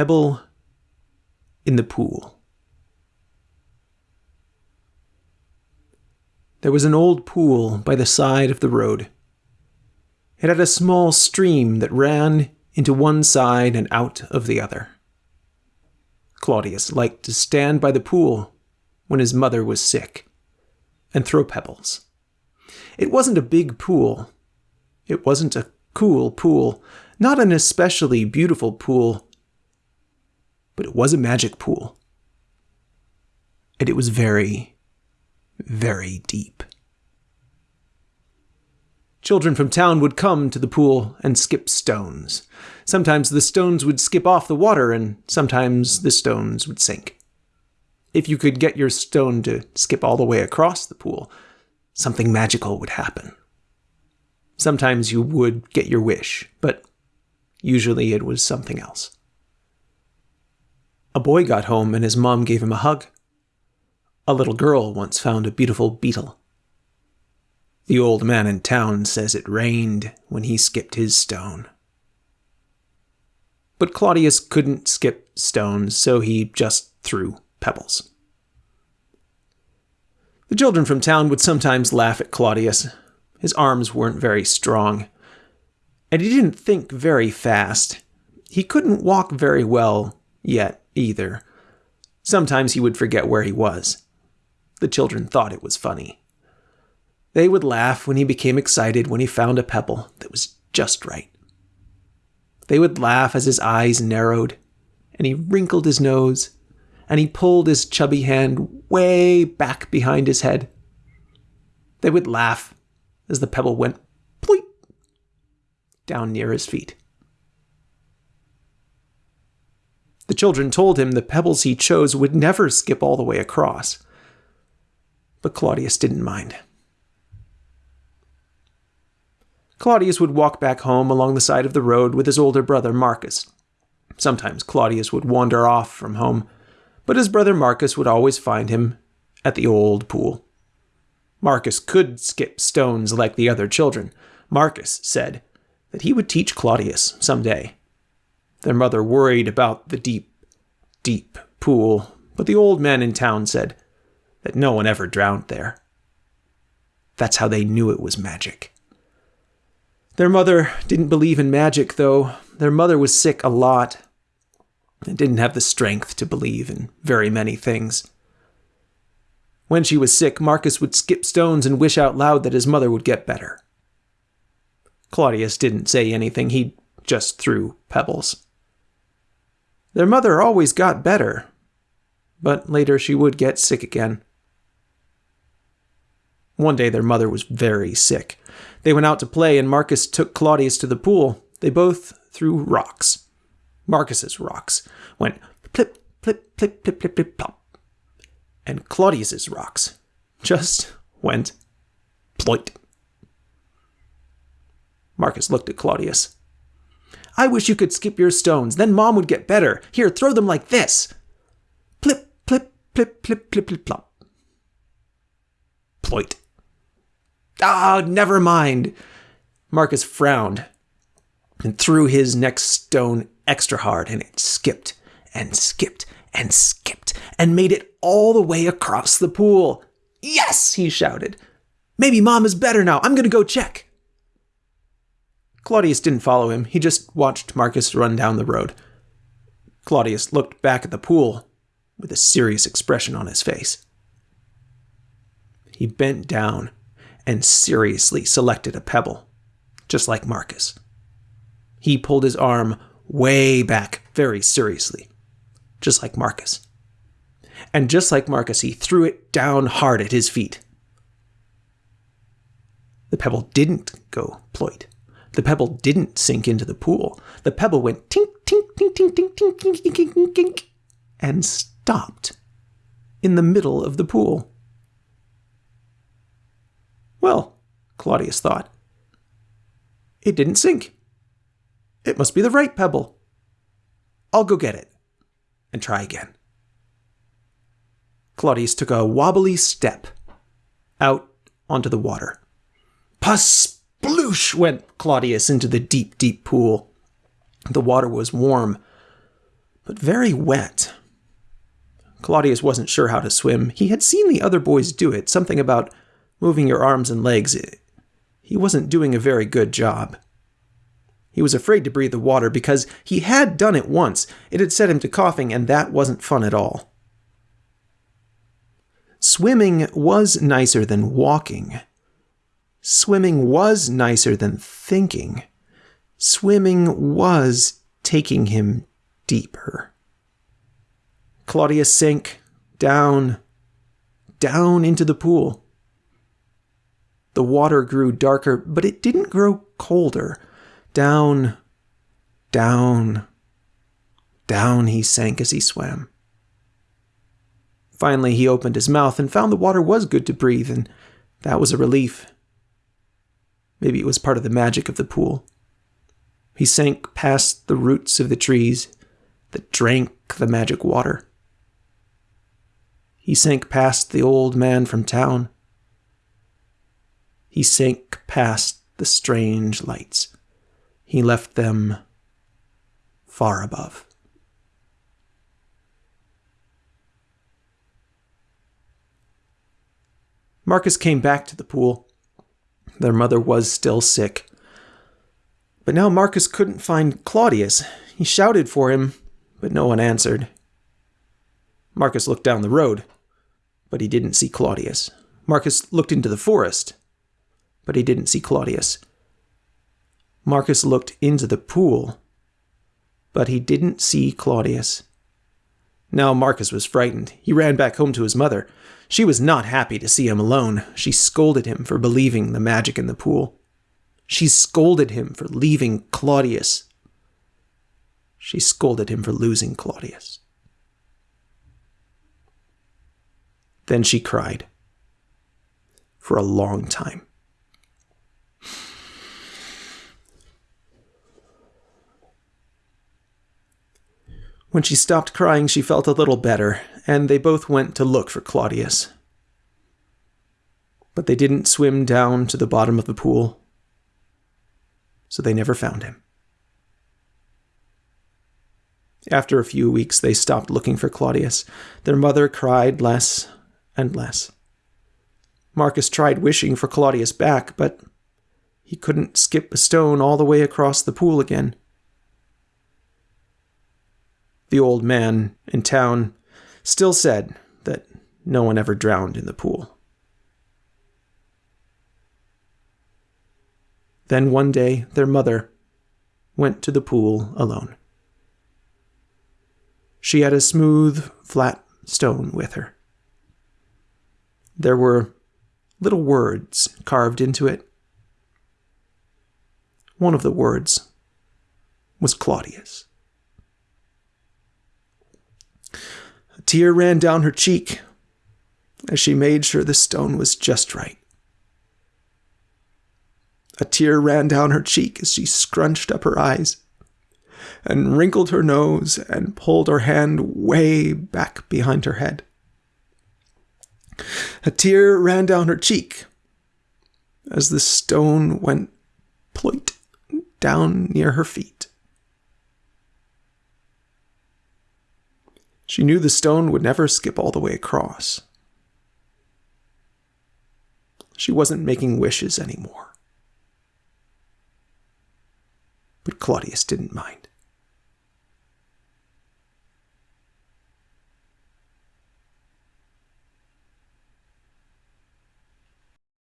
pebble in the pool. There was an old pool by the side of the road. It had a small stream that ran into one side and out of the other. Claudius liked to stand by the pool when his mother was sick and throw pebbles. It wasn't a big pool. It wasn't a cool pool, not an especially beautiful pool, but it was a magic pool. And it was very, very deep. Children from town would come to the pool and skip stones. Sometimes the stones would skip off the water, and sometimes the stones would sink. If you could get your stone to skip all the way across the pool, something magical would happen. Sometimes you would get your wish, but usually it was something else. A boy got home and his mom gave him a hug. A little girl once found a beautiful beetle. The old man in town says it rained when he skipped his stone. But Claudius couldn't skip stones, so he just threw pebbles. The children from town would sometimes laugh at Claudius. His arms weren't very strong, and he didn't think very fast. He couldn't walk very well yet, either. Sometimes he would forget where he was. The children thought it was funny. They would laugh when he became excited when he found a pebble that was just right. They would laugh as his eyes narrowed, and he wrinkled his nose, and he pulled his chubby hand way back behind his head. They would laugh as the pebble went pleep down near his feet. The children told him the pebbles he chose would never skip all the way across. But Claudius didn't mind. Claudius would walk back home along the side of the road with his older brother Marcus. Sometimes Claudius would wander off from home, but his brother Marcus would always find him at the old pool. Marcus could skip stones like the other children. Marcus said that he would teach Claudius some day. Their mother worried about the deep, deep pool, but the old man in town said that no one ever drowned there. That's how they knew it was magic. Their mother didn't believe in magic, though. Their mother was sick a lot and didn't have the strength to believe in very many things. When she was sick, Marcus would skip stones and wish out loud that his mother would get better. Claudius didn't say anything, he just threw pebbles. Their mother always got better, but later she would get sick again. One day their mother was very sick. They went out to play, and Marcus took Claudius to the pool. They both threw rocks. Marcus's rocks went plip, plip, plip, plip, plip, plip, plop. And Claudius's rocks just went ploit. Marcus looked at Claudius. I wish you could skip your stones, then Mom would get better. Here, throw them like this. Plip, plip, plip, plip, plip, plip, plop. Ploit. Ah, never mind. Marcus frowned and threw his next stone extra hard, and it skipped and skipped and skipped and made it all the way across the pool. Yes, he shouted. Maybe Mom is better now. I'm going to go check. Claudius didn't follow him. He just watched Marcus run down the road. Claudius looked back at the pool with a serious expression on his face. He bent down and seriously selected a pebble, just like Marcus. He pulled his arm way back very seriously, just like Marcus. And just like Marcus, he threw it down hard at his feet. The pebble didn't go ploit. The pebble didn't sink into the pool. The pebble went tink, tink, tink, tink, tink, tink, tink, tink, tink, tink, and stopped in the middle of the pool. Well, Claudius thought, it didn't sink. It must be the right pebble. I'll go get it and try again. Claudius took a wobbly step out onto the water. Sploosh went Claudius into the deep, deep pool. The water was warm, but very wet. Claudius wasn't sure how to swim. He had seen the other boys do it, something about moving your arms and legs. He wasn't doing a very good job. He was afraid to breathe the water because he had done it once. It had set him to coughing, and that wasn't fun at all. Swimming was nicer than walking. Swimming was nicer than thinking. Swimming was taking him deeper. Claudius sank down, down into the pool. The water grew darker, but it didn't grow colder. Down, down, down he sank as he swam. Finally, he opened his mouth and found the water was good to breathe, and that was a relief. Maybe it was part of the magic of the pool. He sank past the roots of the trees that drank the magic water. He sank past the old man from town. He sank past the strange lights. He left them far above. Marcus came back to the pool. Their mother was still sick. But now Marcus couldn't find Claudius. He shouted for him, but no one answered. Marcus looked down the road, but he didn't see Claudius. Marcus looked into the forest, but he didn't see Claudius. Marcus looked into the pool, but he didn't see Claudius. Now Marcus was frightened. He ran back home to his mother. She was not happy to see him alone. She scolded him for believing the magic in the pool. She scolded him for leaving Claudius. She scolded him for losing Claudius. Then she cried for a long time. When she stopped crying, she felt a little better, and they both went to look for Claudius. But they didn't swim down to the bottom of the pool, so they never found him. After a few weeks, they stopped looking for Claudius. Their mother cried less and less. Marcus tried wishing for Claudius back, but he couldn't skip a stone all the way across the pool again. The old man in town still said that no one ever drowned in the pool. Then one day, their mother went to the pool alone. She had a smooth, flat stone with her. There were little words carved into it. One of the words was Claudius. A tear ran down her cheek as she made sure the stone was just right. A tear ran down her cheek as she scrunched up her eyes and wrinkled her nose and pulled her hand way back behind her head. A tear ran down her cheek as the stone went ploit down near her feet. She knew the stone would never skip all the way across. She wasn't making wishes anymore. But Claudius didn't mind.